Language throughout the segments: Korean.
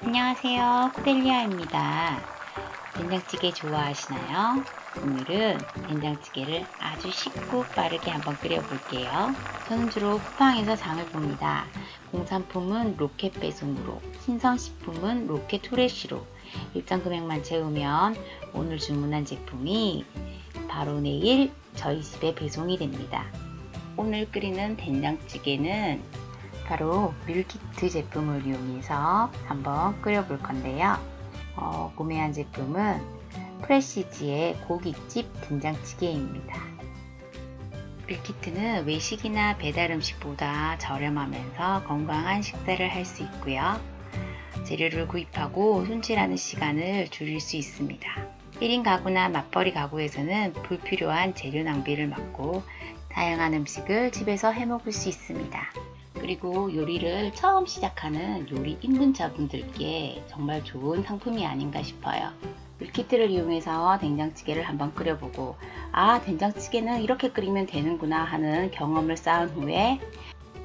안녕하세요. 코델리아입니다. 된장찌개 좋아하시나요? 오늘은 된장찌개를 아주 쉽고 빠르게 한번 끓여 볼게요. 저는 주로 쿠팡에서 장을 봅니다. 공산품은 로켓 배송으로, 신선식품은 로켓 투레시로 일정 금액만 채우면 오늘 주문한 제품이 바로 내일 저희 집에 배송이 됩니다. 오늘 끓이는 된장찌개는 바로 밀키트 제품을 이용해서 한번 끓여 볼 건데요. 어, 구매한 제품은 프레시지의 고깃집 된장찌개입니다. 밀키트는 외식이나 배달 음식보다 저렴하면서 건강한 식사를 할 수 있고요. 재료를 구입하고 손질하는 시간을 줄일 수 있습니다. 1인 가구나 맞벌이 가구에서는 불필요한 재료 낭비를 막고 다양한 음식을 집에서 해 먹을 수 있습니다. 그리고 요리를 처음 시작하는 요리 입문자분들께 정말 좋은 상품이 아닌가 싶어요. 밀키트를 이용해서 된장찌개를 한번 끓여보고 아 된장찌개는 이렇게 끓이면 되는구나 하는 경험을 쌓은 후에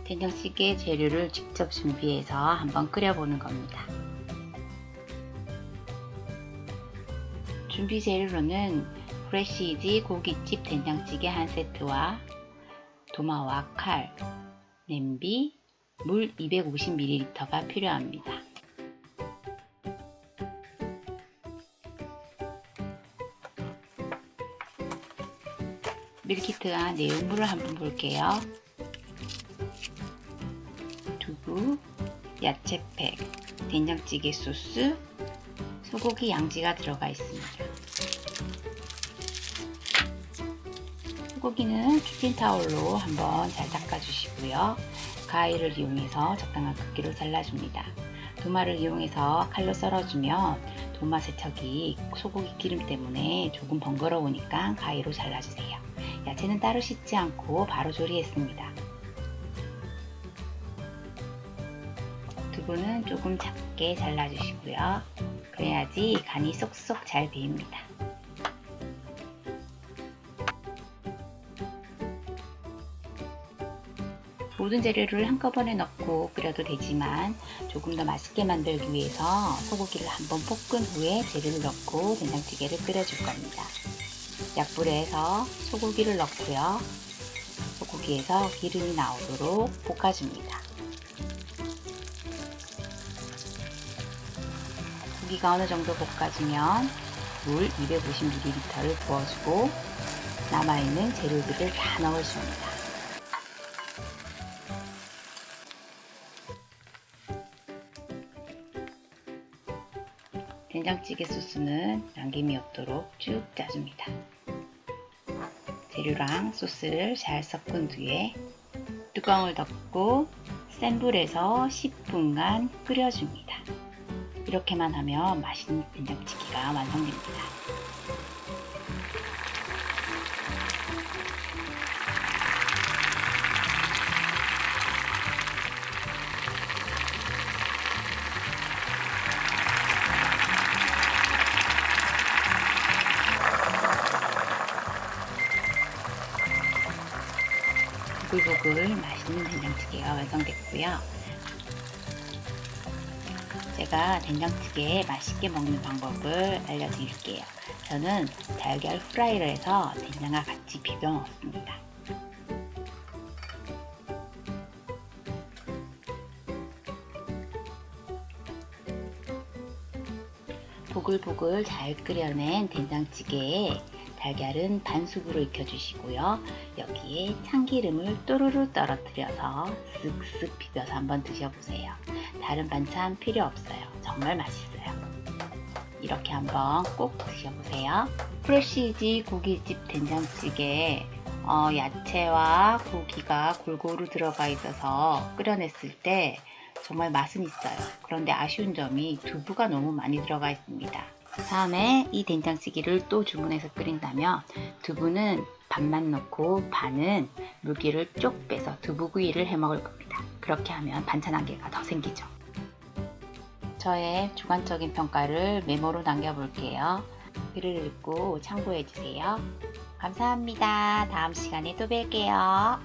된장찌개 재료를 직접 준비해서 한번 끓여보는 겁니다. 준비 재료로는 프레시이지 고깃집 된장찌개 한 세트와 도마와 칼, 냄비, 물 250ml가 필요합니다. 밀키트와 내용물을 한번 볼게요. 두부, 야채팩, 된장찌개 소스, 소고기 양지가 들어가 있습니다. 소고기는 키친타올로 한번 잘 닦아주시고요. 가위를 이용해서 적당한 크기로 잘라줍니다. 도마를 이용해서 칼로 썰어주면 도마 세척이 소고기 기름 때문에 조금 번거로우니까 가위로 잘라주세요. 야채는 따로 씻지 않고 바로 조리했습니다. 두부는 조금 작게 잘라주시고요. 그래야지 간이 쏙쏙 잘 배입니다. 모든 재료를 한꺼번에 넣고 끓여도 되지만 조금 더 맛있게 만들기 위해서 소고기를 한번 볶은 후에 재료를 넣고 된장찌개를 끓여줄 겁니다. 약불에 해서 소고기를 넣고요. 소고기에서 기름이 나오도록 볶아줍니다. 고기가 어느 정도 볶아지면 물 250ml를 부어주고 남아있는 재료들을 다 넣어줍니다. 된장찌개 소스는 남김이 없도록 쭉 짜줍니다. 재료랑 소스를 잘 섞은 뒤에 뚜껑을 덮고 센 불에서 10분간 끓여줍니다. 이렇게만 하면 맛있는 된장찌개가 완성됩니다. 보글보글 맛있는 된장찌개가 완성됐고요. 제가 된장찌개 맛있게 먹는 방법을 알려드릴게요. 저는 달걀 후라이를 해서 된장과 같이 비벼 먹습니다. 보글보글 잘 끓여낸 된장찌개에 달걀은 반숙으로 익혀주시고요. 여기에 참기름을 또르르 떨어뜨려서 쓱쓱 비벼서 한번 드셔보세요. 다른 반찬 필요 없어요. 정말 맛있어요. 이렇게 한번 꼭 드셔보세요. 프레시지 고깃집 된장찌개 어, 야채와 고기가 골고루 들어가 있어서 끓여냈을 때 정말 맛은 있어요. 그런데 아쉬운 점이 두부가 너무 많이 들어가 있습니다. 다음에 이 된장찌개를 또 주문해서 끓인다면 두부는 반만 넣고 반은 물기를 쪽 빼서 두부구이를 해 먹을 겁니다. 그렇게 하면 반찬 한 개가 더 생기죠. 저의 주관적인 평가를 메모로 남겨볼게요. 글을 읽고 참고해주세요. 감사합니다. 다음 시간에 또 뵐게요.